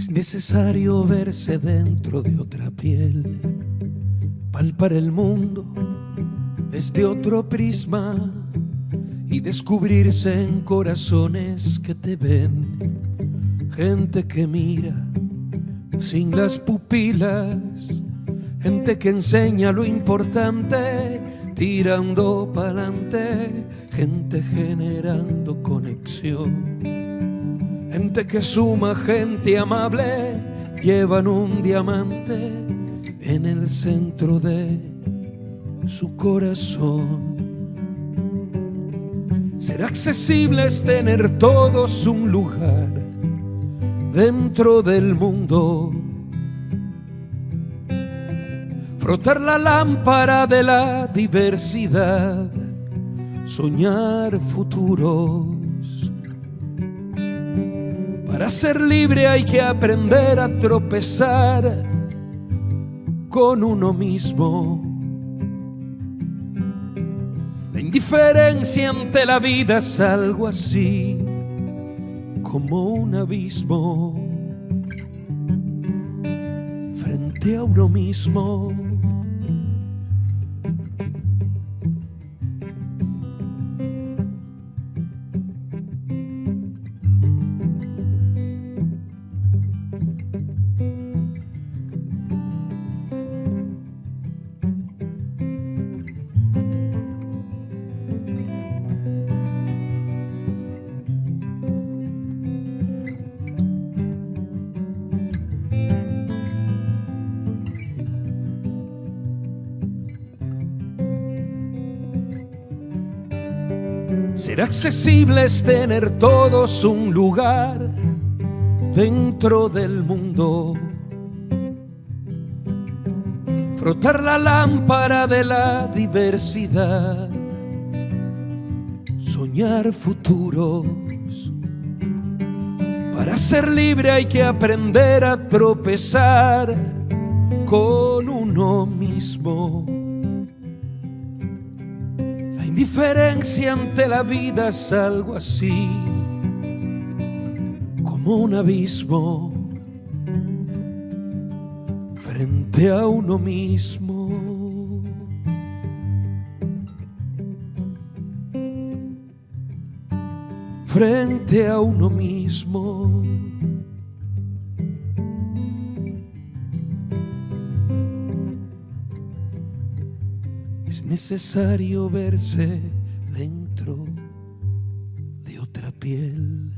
Es necesario verse dentro de otra piel, palpar el mundo desde otro prisma y descubrirse en corazones que te ven, gente que mira sin las pupilas, gente que enseña lo importante, tirando pa'lante, gente generando conexión, gente que suma, gente amable, llevan un diamante en el centro de su corazón. Ser accesible es tener todos un lugar dentro del mundo. Frotar la lámpara de la diversidad, soñar futuros. Para ser libre hay que aprender a tropezar con uno mismo. La indiferencia ante la vida es algo así como un abismo frente a uno mismo. Ser accesible es tener todos un lugar dentro del mundo. Frotar la lámpara de la diversidad. Soñar futuros. Para ser libre hay que aprender a tropezar con uno mismo. Indiferencia ante la vida es algo así como un abismo frente a uno mismo. Frente a uno mismo. Es necesario verse dentro de otra piel.